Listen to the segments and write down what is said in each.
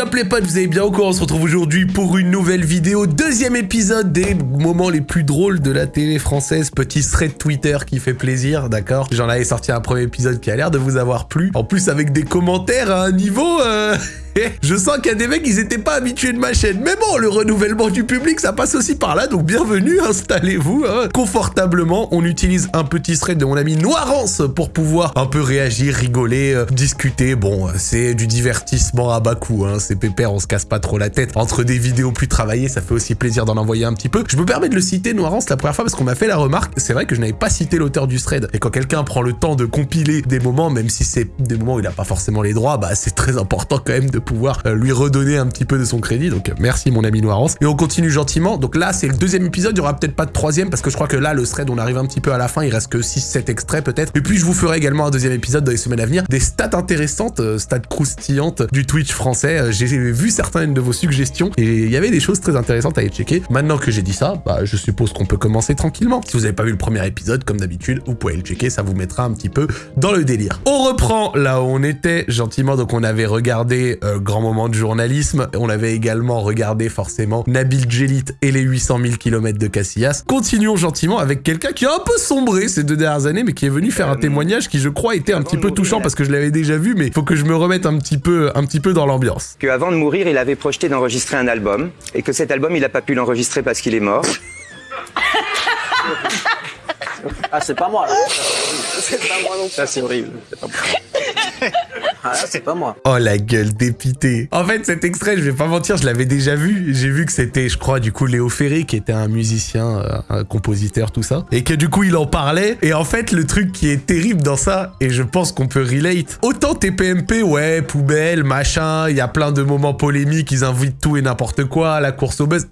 up les potes, vous allez bien encore On se retrouve aujourd'hui pour une nouvelle vidéo, deuxième épisode des moments les plus drôles de la télé française, petit thread Twitter qui fait plaisir, d'accord? J'en avais sorti un premier épisode qui a l'air de vous avoir plu, en plus avec des commentaires à un niveau... Euh... je sens qu'il y a des mecs, ils étaient pas habitués de ma chaîne. Mais bon, le renouvellement du public, ça passe aussi par là. Donc bienvenue, installez-vous hein. confortablement. On utilise un petit thread de mon ami Noirance pour pouvoir un peu réagir, rigoler, euh, discuter. Bon, c'est du divertissement à bas coût. Hein. C'est pépère, on se casse pas trop la tête. Entre des vidéos plus travaillées, ça fait aussi plaisir d'en envoyer un petit peu. Je me permets de le citer, Noirance, la première fois parce qu'on m'a fait la remarque. C'est vrai que je n'avais pas cité l'auteur du thread. Et quand quelqu'un prend le temps de compiler des moments, même si c'est des moments où il n'a pas forcément les droits, bah c'est très important quand même de pouvoir euh, lui redonner un petit peu de son crédit. Donc merci mon ami Noirance. Et on continue gentiment. Donc là, c'est le deuxième épisode. Il y aura peut-être pas de troisième parce que je crois que là, le thread, on arrive un petit peu à la fin. Il reste que 6-7 extraits peut-être. Et puis je vous ferai également un deuxième épisode dans les semaines à venir. Des stats intéressantes, euh, stats croustillantes du Twitch français. Euh, j'ai vu certaines de vos suggestions et il y avait des choses très intéressantes à y checker. Maintenant que j'ai dit ça, bah, je suppose qu'on peut commencer tranquillement. Si vous n'avez pas vu le premier épisode, comme d'habitude, vous pouvez le checker. Ça vous mettra un petit peu dans le délire. On reprend là où on était gentiment. Donc on avait regardé Grand Moment de journalisme. On avait également regardé forcément Nabil Djelit et les 800 000 km de Casillas. Continuons gentiment avec quelqu'un qui a un peu sombré ces deux dernières années, mais qui est venu faire un euh, témoignage qui, je crois, était un petit peu touchant parce que je l'avais déjà vu, mais il faut que je me remette un petit peu, un petit peu dans l'ambiance. Qu'avant de mourir, il avait projeté d'enregistrer un album et que cet album, il n'a pas pu l'enregistrer parce qu'il est mort. Ah, c'est pas moi. C'est pas moi non Ça, c'est horrible. Ah, c'est pas moi. Oh, la gueule dépitée. En fait, cet extrait, je vais pas mentir, je l'avais déjà vu. J'ai vu que c'était, je crois, du coup, Léo Ferré, qui était un musicien, euh, un compositeur, tout ça. Et que du coup, il en parlait. Et en fait, le truc qui est terrible dans ça, et je pense qu'on peut relate, autant TPMP, ouais, poubelle, machin, il y a plein de moments polémiques, ils invitent tout et n'importe quoi, la course au buzz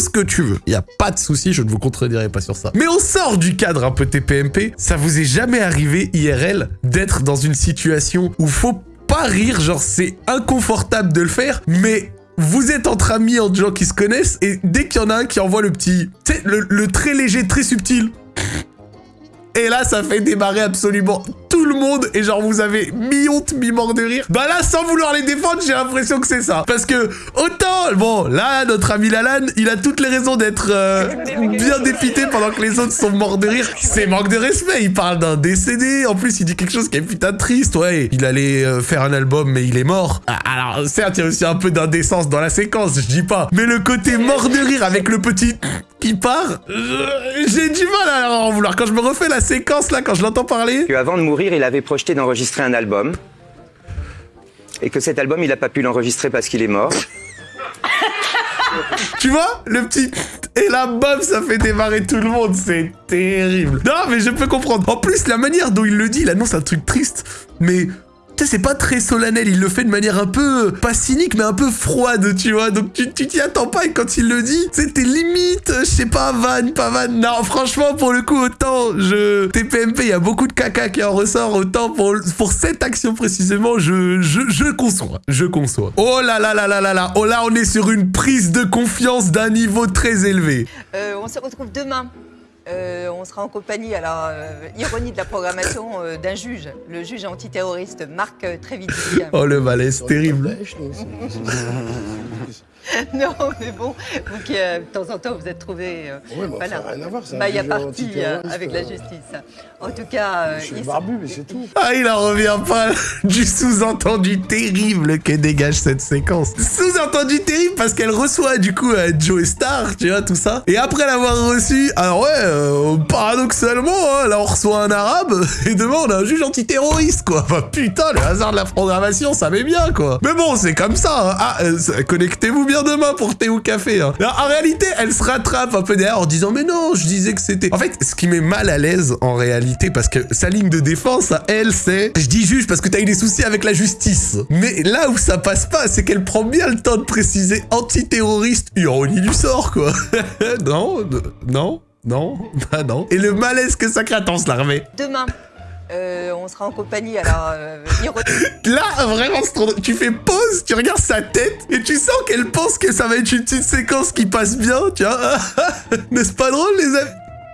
ce que tu veux. Il y a pas de souci, je ne vous contredirai pas sur ça. Mais on sort du cadre un peu TPMP. Ça vous est jamais arrivé IRL d'être dans une situation où faut pas rire, genre c'est inconfortable de le faire, mais vous êtes entre amis, entre gens qui se connaissent, et dès qu'il y en a un qui envoie le petit, tu sais, le très léger, très subtil, et là, ça fait démarrer absolument tout le monde. Et genre, vous avez mi-honte, mi-mort de rire. Bah là, sans vouloir les défendre, j'ai l'impression que c'est ça. Parce que, autant, bon, là, notre ami Lalan, il a toutes les raisons d'être euh, bien dépité pendant que les autres sont morts de rire. C'est manque de respect. Il parle d'un décédé. En plus, il dit quelque chose qui est putain triste. Ouais, il allait euh, faire un album, mais il est mort. Ah, alors, certes, il y a aussi un peu d'indécence dans la séquence, je dis pas. Mais le côté mort de rire avec le petit qui part, j'ai du mal à en vouloir. Quand je me refais la séquence là, quand je l'entends parler. Que avant de mourir, il avait projeté d'enregistrer un album. Et que cet album, il n'a pas pu l'enregistrer parce qu'il est mort. tu vois Le petit... Et là, bam, ça fait démarrer tout le monde. C'est terrible. Non, mais je peux comprendre. En plus, la manière dont il le dit, il annonce un truc triste. Mais c'est pas très solennel, il le fait de manière un peu, pas cynique, mais un peu froide, tu vois. Donc tu t'y attends pas et quand il le dit, c'était limite, je sais pas, van, pas van. Non, franchement, pour le coup, autant je... TPMP, il y a beaucoup de caca qui en ressort, autant pour, cette action précisément, je, je, je conçois, je conçois. Oh là là là là là là, oh là, on est sur une prise de confiance d'un niveau très élevé. Euh, on se retrouve demain euh, on sera en compagnie, alors, euh, ironie de la programmation, euh, d'un juge, le juge antiterroriste Marc Trévidic. Oh, le malaise terrible. non, mais bon, vous qui, de temps en temps, vous êtes trouvé... oui, mais ça n'a rien à voir, bah, Il y a parti avec la justice. En tout cas... je suis barbu, mais c'est tout. Ah, il en revient pas du sous-entendu terrible que dégage cette séquence. Sous-entendu terrible parce qu'elle reçoit, du coup, Joe Star, tu vois, tout ça. Et après l'avoir reçu, alors ouais, euh, paradoxalement, hein, là on reçoit un arabe et demain on a un juge antiterroriste quoi. Enfin putain, le hasard de la programmation, ça met bien quoi. Mais bon, c'est comme ça. Hein. Ah, euh, connectez-vous demain pour thé ou café. Hein. en réalité, elle se rattrape un peu derrière en disant mais non, je disais que c'était. En fait, ce qui met mal à l'aise en réalité, parce que sa ligne de défense à elle, c'est je dis juge parce que t'as eu des soucis avec la justice. Mais là où ça passe pas, c'est qu'elle prend bien le temps de préciser antiterroriste, ironie du sort quoi. non, non. Non, bah non. Et le malaise que ça crée, attends, se l'armée. Demain. Euh, on sera en compagnie, alors... Euh, Là, vraiment, tu fais pause, tu regardes sa tête, et tu sens qu'elle pense que ça va être une petite séquence qui passe bien, tu vois. N'est-ce pas drôle, les amis?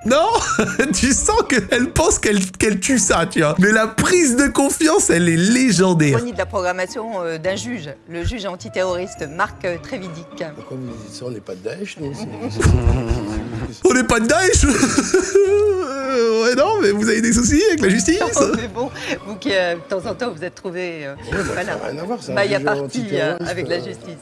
Non Tu sens qu'elle pense qu'elle qu'elle tue ça, tu vois. Mais la prise de confiance, elle est légendaire. Ironie de la programmation euh, d'un juge, le juge antiterroriste Marc euh, Trévidic. Pourquoi vous dites ça On n'est pas de Daesh, nous On n'est pas de Daesh Ouais, non, mais vous avez des soucis avec la justice Non, mais bon, vous qui, euh, de temps en temps, vous êtes trouvé euh, bah, voilà, ça rien à voir, c'est un maille à juge partie euh, avec la justice.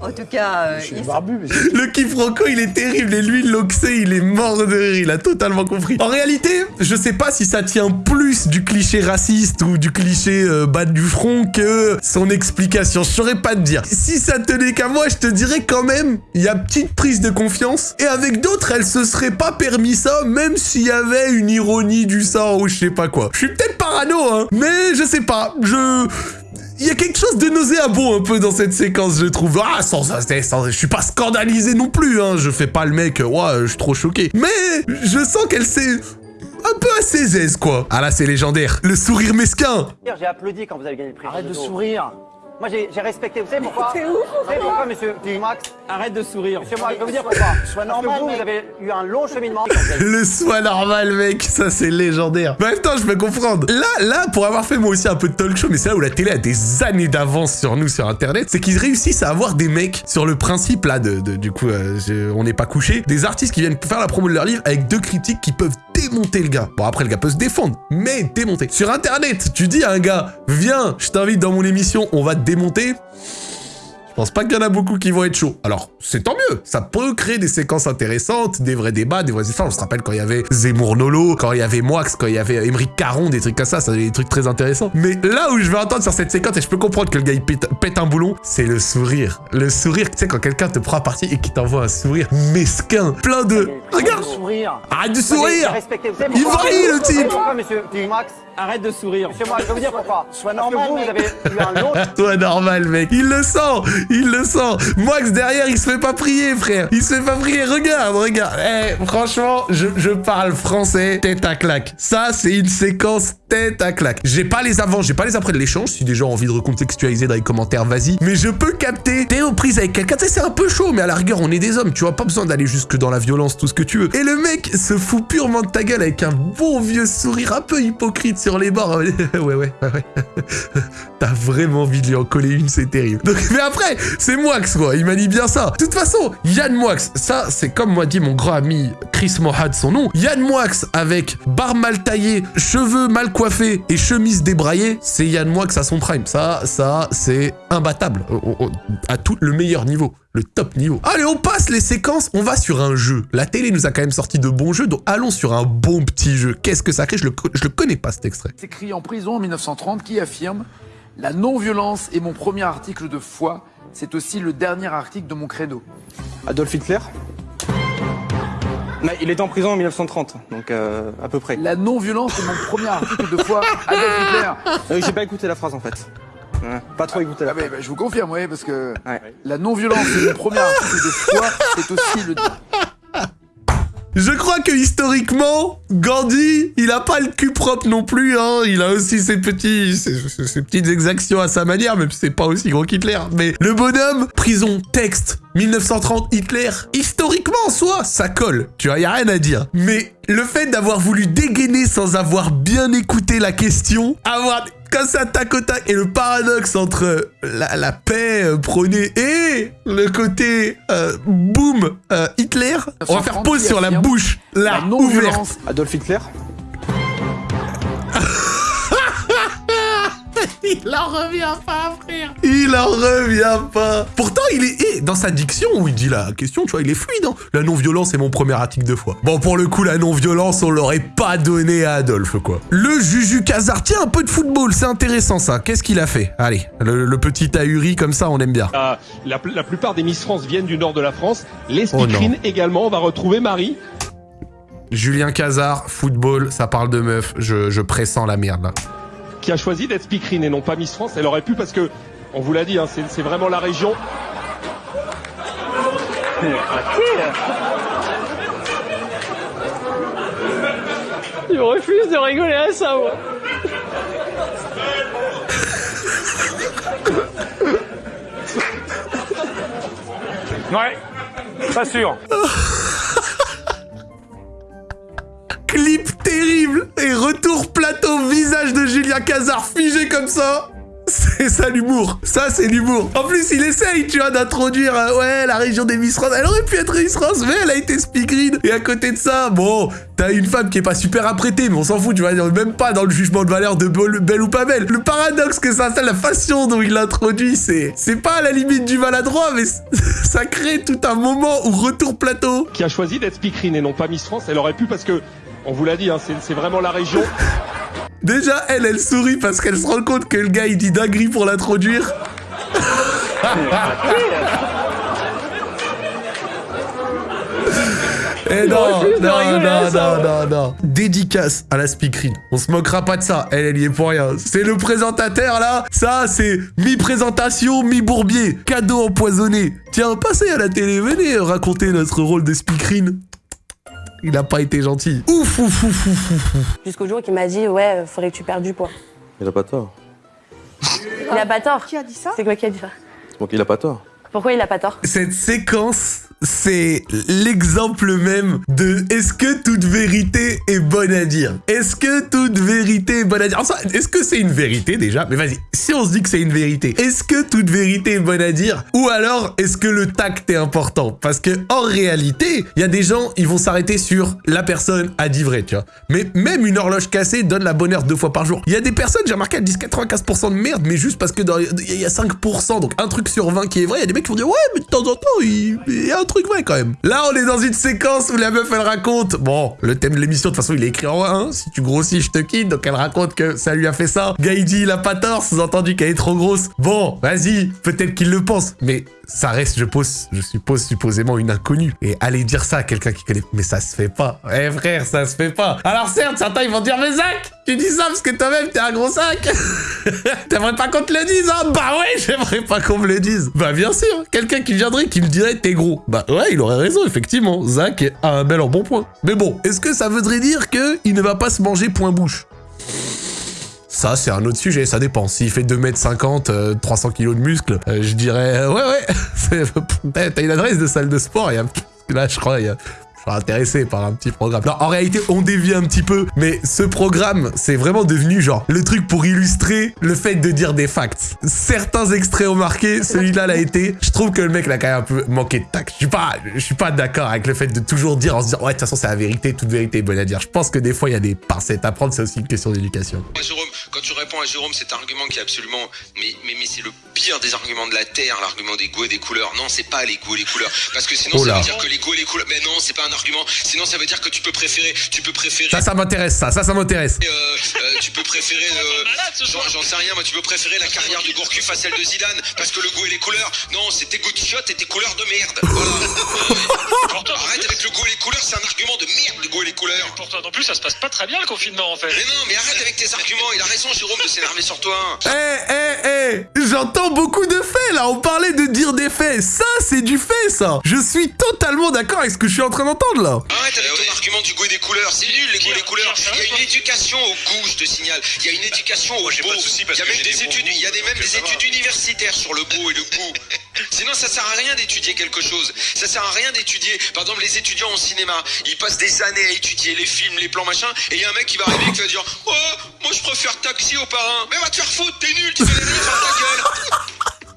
En tout cas, euh, Je suis il- barbu, mais Le quiproquo, il est terrible et lui, l'oxé, il est mort de rire, il a totalement compris. En réalité, je sais pas si ça tient plus du cliché raciste ou du cliché euh, bas du front que son explication. Je saurais pas te dire. Si ça tenait qu'à moi, je te dirais quand même, il y a petite prise de confiance. Et avec d'autres, elle se serait pas permis ça, même s'il y avait une ironie du sort ou je sais pas quoi. Je suis peut-être parano, hein, mais je sais pas. Je... Il y a quelque chose de nauséabond un peu dans cette séquence, je trouve. Ah, sans, sans- sans- je suis pas scandalisé non plus, hein. Je fais pas le mec, euh, ouais, je suis trop choqué. Mais je sens qu'elle s'est un peu à ses aises, quoi. Ah là, c'est légendaire. Le sourire mesquin. J'ai applaudi quand vous avez gagné le prix. Arrête de sourire. Moi, j'ai respecté. Vous savez pourquoi C'est ouf. Vous savez pourquoi, monsieur Max Arrête de sourire. Monsieur Max, je vais vous dire pourquoi. Sois normal. Parce que vous, vous avez eu un long cheminement. Le soin normal, mec, ça c'est légendaire. Mais en même temps, je peux comprendre. Là, là, pour avoir fait moi aussi un peu de talk show, mais c'est là où la télé a des années d'avance sur nous sur Internet, c'est qu'ils réussissent à avoir des mecs sur le principe là de, de- du coup, euh, je- on n'est pas couché, des artistes qui viennent faire la promo de leur livre avec deux critiques qui peuvent démonter le gars. Bon après le gars peut se défendre, mais démonter. Sur Internet, tu dis à un gars, viens, je t'invite dans mon émission, on va te démonter. Je pense pas qu'il y en a beaucoup qui vont être chauds. Alors, c'est tant mieux. Ça peut créer des séquences intéressantes, des vrais débats, des vraies histoires. On se rappelle quand il y avait Zemmour Nolo, quand il y avait Moix, quand il y avait Émeric Caron, des trucs comme ça, ça des trucs très intéressants. Mais là où je vais entendre sur cette séquence, et je peux comprendre que le gars il pète, pète un boulon, c'est le sourire. Le sourire, tu sais, quand quelqu'un te prend à partie et qui t'envoie un sourire mesquin, plein de... Regarde sourire. Arrête de sourire Il vrille, le type Pourquoi, monsieur Max Arrête de sourire. Monsieur je vais vous dire pourquoi. Sois normal. Vous, vous avez eu un long Toi normal mec, il le sent, il le sent. Moix derrière, il se fait pas prier frère, il se fait pas prier. Regarde, regarde. Eh, franchement, je, je parle français, tête à claque. Ça, c'est une séquence tête à claque. J'ai pas les avant, j'ai pas les après de l'échange. Si des gens ont envie de recontextualiser dans les commentaires, vas-y. Mais je peux capter. T'es aux prises avec quelqu'un, c'est un peu chaud, mais à la rigueur, on est des hommes. Tu vois, pas besoin d'aller jusque dans la violence, tout ce que tu veux. Et le mec se fout purement de ta gueule avec un bon vieux sourire un peu hypocrite sur les bords. ouais, ouais, ouais, ouais. Vraiment envie de lui en coller une, c'est terrible. Donc, mais après, c'est Moix, quoi. Il m'a dit bien ça. De toute façon, Yann Moix, ça, c'est comme m'a dit mon grand ami Chris Mohad, son nom. Yann Moix avec barbe mal taillée, cheveux mal coiffés et chemise débraillée, c'est Yann Moix à son prime. Ça, ça, c'est imbattable. À tout le meilleur niveau. Le top niveau. Allez, on passe les séquences, on va sur un jeu. La télé nous a quand même sorti de bons jeux, donc allons sur un bon petit jeu. Qu'est-ce que ça crée? Je le, je le connais pas cet extrait. C'est écrit en prison en 1930 qui affirme La non-violence est mon premier article de foi, c'est aussi le dernier article de mon credo. Adolf Hitler Mais Il est en prison en 1930, donc euh, à peu près. La non-violence est mon premier article de foi, Adolf Hitler. Euh, J'ai pas écouté la phrase en fait. Ouais, pas trop écouté la Ah, mais, phrase. bah, je vous confirme, oui, parce que Ouais. la non-violence est mon premier article de foi, c'est aussi le. Je crois que historiquement, Gandhi, il a pas le cul propre non plus, hein. Il a aussi ses petites exactions à sa manière, même si c'est pas aussi gros qu'Hitler. Mais le bonhomme, prison, texte, 1930, Hitler, historiquement en soi, ça colle. Tu vois, y a rien à dire. Mais le fait d'avoir voulu dégainer sans avoir bien écouté la question, avoir comme ça tac au tac et le paradoxe entre la, la paix euh, prônée et le côté euh, boum euh, Hitler, on va faire pause sur la bouche là La ouverte. Adolf Hitler? Il en revient pas, frère. Il en revient pas. Pourtant, il est et dans sa diction où il dit la question, tu vois, il est fluide. Hein. La non-violence est mon premier article de foi. Bon, pour le coup, la non-violence, on l'aurait pas donné à Adolphe, quoi. Le Juju Kazar, tiens, un peu de football, c'est intéressant ça. Qu'est-ce qu'il a fait? Allez, le, le petit ahuri comme ça, on aime bien. La, la, la plupart des Miss France viennent du nord de la France. Les Oh également. On va retrouver Marie. Julien Cazard, football, ça parle de meuf. Je, je pressens la merde là. Qui a choisi d'être speakerine et non pas Miss France. Elle aurait pu parce que, on vous l'a dit, hein, c'est c'est vraiment la région. Je refuse de rigoler à ça, moi. Ouais, pas sûr. y a Kazar figé comme ça. C'est ça l'humour. Ça, c'est l'humour. En plus, il essaye, tu vois, d'introduire, euh, ouais, la région des Miss France. Elle aurait pu être Miss France, mais elle a été speakerine. Et à côté de ça, bon, t'as une femme qui est pas super apprêtée, mais on s'en fout, tu vois, même pas dans le jugement de valeur de belle ou pas belle. Le paradoxe que ça, c'est la façon dont il l'introduit, c'est, c'est pas à la limite du maladroit, mais ça crée tout un moment où retour plateau. Qui a choisi d'être speakerine et non pas Miss France. Elle aurait pu parce que, on vous l'a dit, hein, c'est vraiment la région. Déjà, elle, elle sourit parce qu'elle se rend compte que le gars, il dit dinguerie pour l'introduire. Eh non, non, non, non, non, non. Dédicace à la speakerine. On se moquera pas de ça. Elle, elle y est pour rien. C'est le présentateur, là. Ça, c'est mi-présentation, mi-bourbier. Cadeau empoisonné. Tiens, passez à la télé. Venez raconter notre rôle de speakerine. Il a pas été gentil. Ouf, ouf, ouf, ouf, ouf. Jusqu'au jour qu'il m'a dit, ouais, faudrait que tu perdes du poids. Il a pas tort. Il a pas tort. Qui a dit ça? C'est quoi qui a dit ça? Qui il a pas tort. Pourquoi il a pas tort? Cette séquence c'est l'exemple même de est-ce que toute vérité est bonne à dire? Est-ce que toute vérité est bonne à dire? Est-ce que c'est une vérité déjà? Mais vas-y, si on se dit que c'est une vérité, est-ce que toute vérité est bonne à dire? Ou alors, est-ce que le tact est important? Parce que en réalité, il y a des gens, ils vont s'arrêter sur la personne a dit vrai, tu vois. Mais même une horloge cassée donne la bonne heure deux fois par jour. Il y a des personnes, j'ai remarqué, elles disent 95% de merde, mais juste parce que il y a 5%, donc un truc sur 20 qui est vrai, il y a des mecs qui vont dire ouais, mais de temps en temps, il y a un truc vrai quand même. Là, on est dans une séquence où la meuf, elle raconte... Bon, le thème de l'émission, de toute façon, il est écrit en 1. Si tu grossis, je te quitte. Donc, elle raconte que ça lui a fait ça. Gaïdi, il a pas tort, sous-entendu qu'elle est trop grosse. Bon, vas-y, peut-être qu'il le pense. Mais ça reste, je, pose, je suppose, supposément une inconnue. Et aller dire ça à quelqu'un qui connaît... Mais ça se fait pas. Eh frère, ça se fait pas. Alors certes, certains, ils vont dire, mais Zach, tu dis ça parce que toi-même, t'es un gros sac. T'aimerais pas qu'on te le dise, hein? Bah ouais, j'aimerais pas qu'on me le dise. Bah bien sûr, quelqu'un qui viendrait, qui me dirait, t'es gros. Bah ouais, il aurait raison, effectivement. Zach a un bel en bon point. Mais bon, est-ce que ça voudrait dire qu'il ne va pas se manger point bouche? Ça, c'est un autre sujet, ça dépend. S'il fait 2m50, 300 kg de muscles, euh, je dirais, euh, ouais, ouais, t'as une adresse de salle de sport, a, là, je crois, il y a je suis intéressé par un petit programme. Non, en réalité, on dévie un petit peu, mais ce programme, c'est vraiment devenu genre le truc pour illustrer le fait de dire des facts. Certains extraits ont marqué, celui-là l'a été. Je trouve que le mec l'a quand même un peu manqué de tact. Je suis pas, je suis pas d'accord avec le fait de toujours dire en se disant ouais de toute façon c'est la vérité, toute vérité est bonne à dire. Je pense que des fois il y a des pincettes à prendre, c'est aussi une question d'éducation. Jérôme, quand tu réponds à Jérôme, cet argument qui est absolument, mais mais, mais c'est le pire des arguments de la terre, l'argument des goûts et des couleurs. Non, c'est pas les goûts et les couleurs, parce que sinon Oh ça veut dire que les goûts et les couleurs. Mais non, c'est pas un argument. Sinon ça veut dire que tu peux préférer, tu peux préférer. Ça, ça m'intéresse, ça, ça, ça m'intéresse. Euh, euh, tu peux préférer, euh, j'en j'en sais rien, moi tu peux préférer la carrière de Gourcuff à celle de Zidane parce que le goût et les couleurs, non, c'est tes goûts de chiottes et tes couleurs de merde. Voilà. Euh, arrête avec le goût et les couleurs, c'est un argument de merde, goût et les couleurs. Pour toi non plus, ça se passe pas très bien le confinement en fait. Mais non, mais arrête avec tes arguments, il a raison Jérôme de s'énerver sur toi. Eh, eh, eh J'entends beaucoup de faits, là On parlait de dire des faits Ça, c'est du fait, ça Je suis totalement d'accord avec ce que je suis en train d'entendre, là Arrête avec ton argument du goût et des couleurs, c'est nul les goûts et les couleurs. Il y a une éducation au goût, je te signale. Il y a une éducation au goût. Il y a même des études, il y a des, même des études universitaires sur le goût et le goût. Sinon, ça sert à rien d'étudier quelque chose. Ça sert à rien d'étudier. Par exemple, les étudiants en cinéma, ils passent des années à étudier les films, les plans, machin, et il y a un mec qui va arriver et qui va dire Oh, moi je préfère taxi au parrain. Mais va te faire foutre, t'es nul, tu fais les sur ta gueule.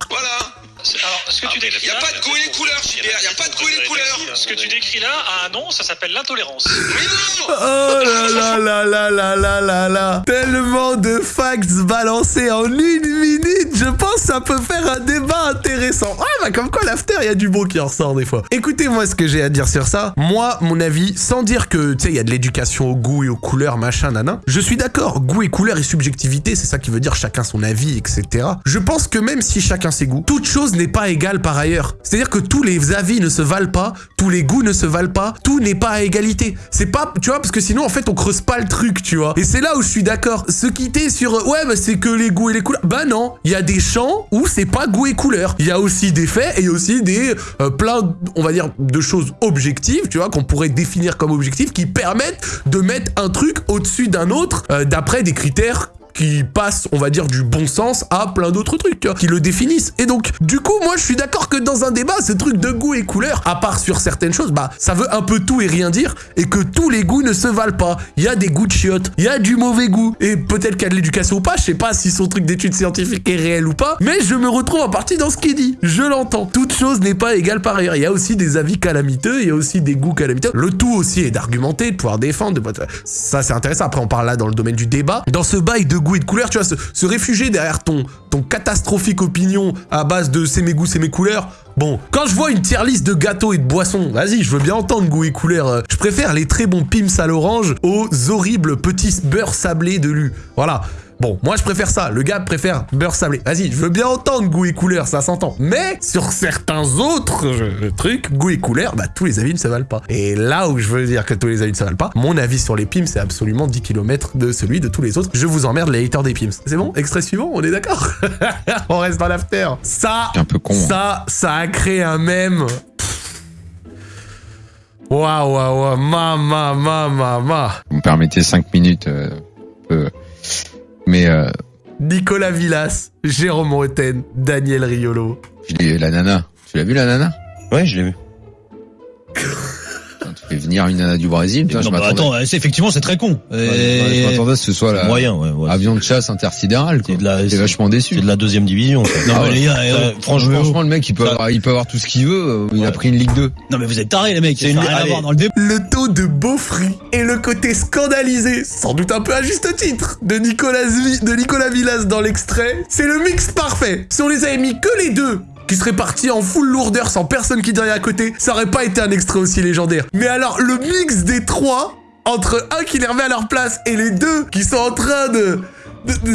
Voilà. Alors, ce que tu décris Il n'y a là, pas de goût et les couleurs, Gilbert. Il n'y a pas de goût et les couleurs. Ce que tu décris là a un nom, ça s'appelle l'intolérance. Oh là là là là là là là là Tellement de facts balancés en une minute Je pense que ça peut faire un débat intéressant. Ah bah comme quoi l'after, il y a du beau qui en ressort des fois. Écoutez-moi ce que j'ai à dire sur ça. Moi, mon avis, sans dire que, tu sais, il y a de l'éducation au goût et aux couleurs, machin, nanan. Je suis d'accord, goût et couleurs et subjectivité, c'est ça qui veut dire chacun son avis, etc. Je pense que même si chacun ses goûts, toute chose n'est pas égale par ailleurs. C'est-à-dire que tous les avis ne se valent pas, tous les goûts ne se valent pas, tout n'est pas à égalité. C'est pas, tu vois, parce que sinon, en fait, on creuse pas le truc, tu vois. Et c'est là où je suis d'accord. Se quitter sur, euh, ouais, bah c'est que les goûts et les couleurs. Bah non, il y a des champs où c'est pas goût et couleurs. Il y a aussi des faits et aussi des, euh, plein, on va dire, de choses objectives, tu vois, qu'on pourrait définir comme objectives, qui permettent de mettre un truc au-dessus d'un autre, euh, d'après des critères qui passe, on va dire, du bon sens à plein d'autres trucs, qui le définissent. Et donc, du coup, moi, je suis d'accord que dans un débat, ce truc de goût et couleur, à part sur certaines choses, bah, ça veut un peu tout et rien dire, et que tous les goûts ne se valent pas. Il y a des goûts de chiottes, il y a du mauvais goût, et peut-être qu'il y a de l'éducation ou pas, je sais pas si son truc d'études scientifiques est réel ou pas, mais je me retrouve en partie dans ce qu'il dit. Je l'entends. Toute chose n'est pas égale par ailleurs. Il y a aussi des avis calamiteux, il y a aussi des goûts calamiteux. Le tout aussi est d'argumenter, de pouvoir défendre. De... Ça, c'est intéressant. Après, on parle là dans le domaine du débat. Dans ce bail de goût et de couleur, tu vois, se, réfugier derrière ton, ton catastrophique opinion à base de c'est mes goûts, c'est mes couleurs. Bon, quand je vois une tier liste de gâteaux et de boissons, vas-y, je veux bien entendre goût et couleur. Euh, Je préfère les très bons pims à l'orange aux horribles petits beurre sablés de lu. Voilà. Bon, moi je préfère ça. Le gars préfère beurre sablé. Vas-y, je veux bien entendre goût et couleur, ça s'entend. Mais sur certains autres euh, trucs, goût et couleur, bah tous les avis ne se valent pas. Et là où je veux dire que tous les avis ne se valent pas, mon avis sur les pims, c'est absolument 10 km de celui de tous les autres. Je vous emmerde les haters des pims. C'est bon? Extrait suivant, on est d'accord? On reste dans l'after. Ça, un peu con. hein. ça, ça a créé un mème. Waouh, waouh, waouh, ma, ma, ma, ma, ma. Vous me permettez 5 minutes. euh. Mais euh, Nicolas Villas, Jérôme Roten, Daniel Riolo. je l'ai- la nana. Tu l'as vu la nana? Ouais, je l'ai vu. Venir une nana du Brésil. Putain, Non, je bah, attends, c'est effectivement c'est très con. Ouais, ouais, je m'attendais à ce que ce soit la moyen, ouais, ouais. avion de chasse intersidéral. quoi. C'est de la- J'étais vachement déçu. C'est de la deuxième division. Non, Ah mais ouais. les gars, euh, franchement, Franchement, le mec, il peut, avoir, il peut avoir tout ce qu'il veut. euh, Il a pris une Ligue 2. non mais vous êtes tarés les mecs. C'est une- rien à voir dans le débat. Le taux de beaufry et le côté scandalisé, sans doute un peu à juste titre, de Nicolas, de Nicolas Villas dans l'extrait, c'est le mix parfait. Si on les avait mis que les deux, qui seraient partis en full lourdeur sans personne qui dirait à côté, ça aurait pas été un extrait aussi légendaire. Mais alors, le mix des trois, entre un qui les remet à leur place et les deux qui sont en train de-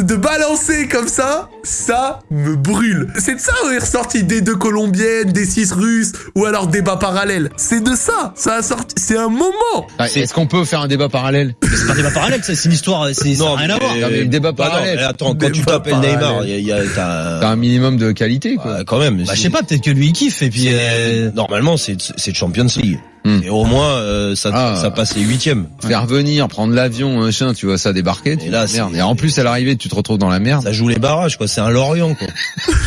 de balancer comme ça, ça me brûle. C'est de ça où est ressorti des deux colombiennes, des six russes, ou alors débat parallèle. C'est de ça, ça a sorti, c'est un moment. Ah, Est-ce qu'on peut faire un débat parallèle? Mais c'est pas un débat parallèle, c'est une histoire, c'est rien à voir. Non, mais le débat Bah non, parallèle. mais attends, quand tu Débat t'appelles Neymar, parallèle. il y a, il y a- t'as- T'as un minimum de qualité, quoi. Ouais, quand même. Bah, je sais pas, peut-être que lui il kiffe et puis euh, normalement c'est c'est Champions League. Hmm. Et au moins euh, ça Ah. ça passe les huitièmes. Faire venir, prendre l'avion, machin, tu vois ça débarquer. Tu Et là, merde. c'est- Et en plus, à l'arrivée, tu te retrouves dans la merde. Ça joue les barrages quoi, c'est un Lorient quoi.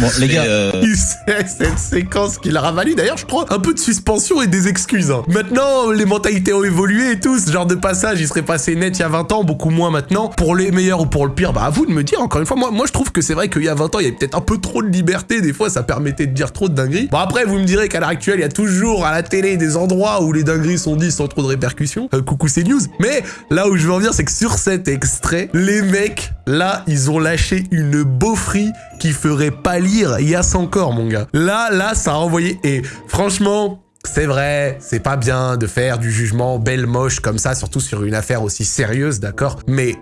Bon les gars, euh, Il sait cette séquence qu'il a ravalu. D'ailleurs, je crois un peu de suspension et des excuses. hein. Maintenant, les mentalités ont évolué et tout. Ce genre de passage, il serait passé net il y a 20 ans, beaucoup moins maintenant. Pour les meilleurs ou pour le pire, bah à vous de me dire. Encore une fois, moi, moi je trouve que c'est vrai qu'il y a 20 ans, il y avait peut-être un peu trop de liberté. Des fois, ça permettait de dire trop de dingueries. Bon, après, vous me direz qu'à l'heure actuelle, il y a toujours à la télé des endroits où les dingueries sont dites sans trop de répercussions. Euh, coucou, c'est news. Mais là où je veux en venir, c'est que sur cet extrait, les mecs, là, ils ont lâché une beaufrie qui ferait pâlir Yass encore, mon gars. Là, là, ça a envoyé. Et franchement, c'est vrai, c'est pas bien de faire du jugement belle moche comme ça, surtout sur une affaire aussi sérieuse, d'accord? Mais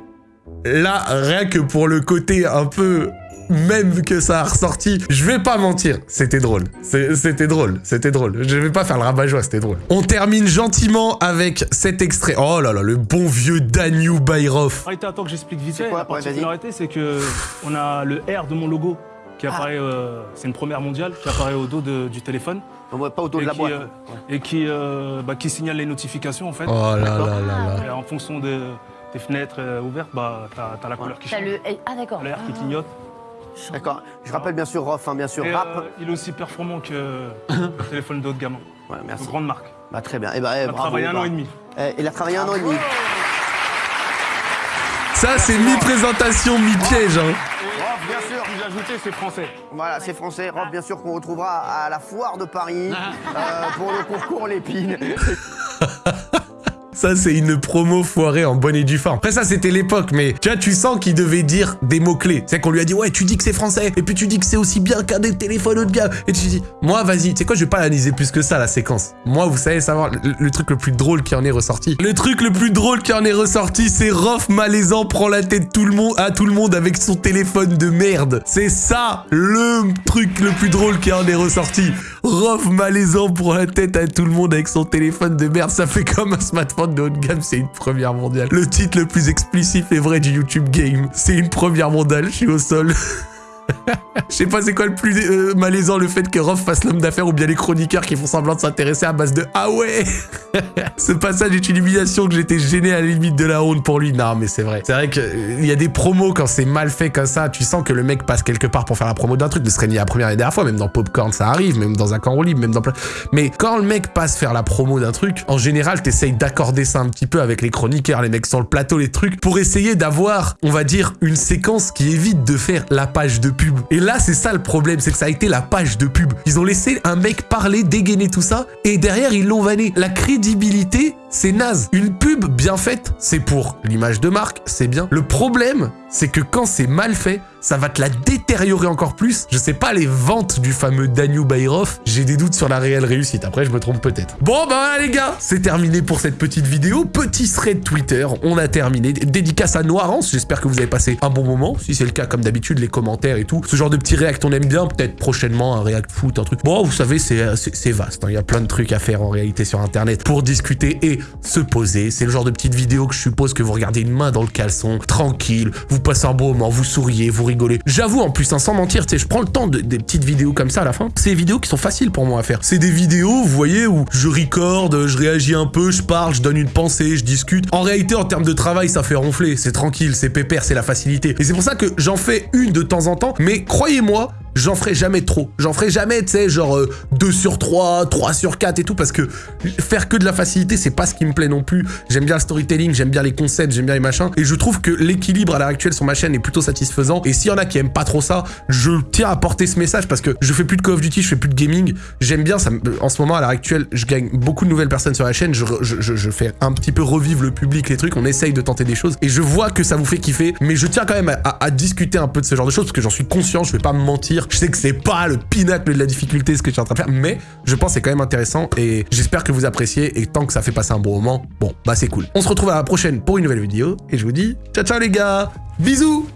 là, rien que pour le côté un peu même que ça a ressorti, je vais pas mentir, c'était drôle. C'était drôle, c'était drôle. Je vais pas faire le rabat-joie, c'était drôle. On termine gentiment avec cet extrait. Oh là là, le bon vieux Daniel Bayrov. Arrêtez, attends que j'explique vite C'est fait. quoi La Ouais, particularité, c'est que on a le R de mon logo qui Ah. apparaît. euh, c'est une première mondiale qui apparaît au dos de- du téléphone. On voit pas au dos et de la qui, boîte. euh, et qui, euh, bah, qui signale les notifications en fait. Oh là là là là. Et en fonction de- des fenêtres ouvertes, bah, t'as as la couleur qui T'as change. le... Ah d'accord. L'air qui clignote. D'accord. Je rappelle bien sûr Rof, hein, bien sûr Et, rap. euh, il est aussi performant que le téléphone d'autres gamins. Ouais, merci. Grande marque. Bah, très bien. Et bah, eh, Il a bravo, travaillé un bah. an et demi. Eh, il a travaillé un an et demi. Ça, c'est mi-présentation, mi-piège. Hein. Rof, bien sûr. J'ai ajouté, c'est français. Voilà, c'est français. Rof, bien sûr qu'on retrouvera à la foire de Paris Ah. euh, pour le concours Lépine. Ça, c'est une promo foirée en bonne et due forme. Après, ça, c'était l'époque, mais tu vois, tu sens qu'il devait dire des mots-clés. C'est qu'on lui a dit, ouais, tu dis que c'est français, et puis tu dis que c'est aussi bien qu'un des téléphones haut de gamme. Et tu dis, moi, vas-y, tu sais quoi, je vais pas analyser plus que ça, la séquence. Moi, vous savez savoir, le, le truc le plus drôle qui en est ressorti. Le truc le plus drôle qui en est ressorti, c'est Rof malaisant prend la tête tout le monde, à tout le monde avec son téléphone de merde. C'est ça, le truc le plus drôle qui en est ressorti. Rof malaisant prend la tête à tout le monde avec son téléphone de merde. Ça fait comme un smartphone de haut de gamme, c'est une première mondiale. Le titre le plus explicite et vrai du YouTube Game, c'est une première mondiale, je suis au sol. Je sais pas c'est quoi le plus euh, malaisant, le fait que Rof fasse l'homme d'affaires ou bien les chroniqueurs qui font semblant de s'intéresser à base de « Ah ouais !» Ce passage est une humiliation que j'étais gêné à la limite de la honte pour lui. Non mais c'est vrai. C'est vrai qu'il y a des promos quand c'est mal fait comme ça, tu sens que le mec passe quelque part pour faire la promo d'un truc, ne serait ni la première et la dernière fois, même dans Popcorn ça arrive, même dans un camp libre, même dans plein... Mais quand le mec passe faire la promo d'un truc, en général t'essayes d'accorder ça un petit peu avec les chroniqueurs, les mecs sur le plateau, les trucs, pour essayer d'avoir, on va dire, une séquence qui évite de faire la page de Et là c'est ça le problème, c'est que ça a été la page de pub. Ils ont laissé un mec parler, dégainer tout ça, et derrière ils l'ont vanné. La crédibilité, c'est naze. Une pub bien faite, c'est pour l'image de marque, c'est bien. Le problème, c'est que quand c'est mal fait, ça va te la détériorer encore plus. Je sais pas les ventes du fameux Daniel Bayrov, j'ai des doutes sur la réelle réussite. Après, je me trompe peut-être. Bon, bah voilà, les gars, c'est terminé pour cette petite vidéo. Petit thread Twitter, on a terminé. Dédicace à Noirance, j'espère que vous avez passé un bon moment. Si c'est le cas, comme d'habitude, les commentaires et tout. Ce genre de petits react, on aime bien. Peut-être prochainement un react foot, un truc. Bon, vous savez, c'est vaste. hein. Il y a plein de trucs à faire en réalité sur Internet pour discuter et se poser. C'est le genre de petite vidéo que je suppose que vous regardez une main dans le caleçon, tranquille, vous passez un bon moment, vous souriez, vous rigolez. J'avoue en plus, hein, sans mentir, je prends le temps de, des petites vidéos comme ça à la fin. C'est des vidéos qui sont faciles pour moi à faire. C'est des vidéos, vous voyez, où je recorde, je réagis un peu, je parle, je donne une pensée, je discute. En réalité, en termes de travail, ça fait ronfler. C'est tranquille, c'est pépère, c'est la facilité. Et c'est pour ça que j'en fais une de temps en temps. Mais croyez-moi, j'en ferai jamais trop. J'en ferai jamais, tu sais, genre euh, 2 sur 3, 3 sur 4 et tout, parce que faire que de la facilité, c'est pas ce qui me plaît non plus. J'aime bien le storytelling, j'aime bien les concepts, j'aime bien les machins, et je trouve que l'équilibre à l'heure actuelle sur ma chaîne est plutôt satisfaisant. Et s'il y en a qui aiment pas trop ça, je tiens à porter ce message parce que je fais plus de Call of Duty, je fais plus de gaming. J'aime bien ça. me- En ce moment, à l'heure actuelle, je gagne beaucoup de nouvelles personnes sur la chaîne. Je, je, je- fais un petit peu revivre le public, les trucs. On essaye de tenter des choses, et je vois que ça vous fait kiffer. Mais je tiens quand même à, à- à discuter un peu de ce genre de choses parce que j'en suis conscient. Je vais pas me mentir. Je sais que c'est pas le pinacle de la difficulté ce que je suis en train de faire, mais je pense que c'est quand même intéressant et j'espère que vous appréciez. Et tant que ça fait passer un bon moment, bon, bah c'est cool. On se retrouve à la prochaine pour une nouvelle vidéo et je vous dis ciao ciao les gars, bisous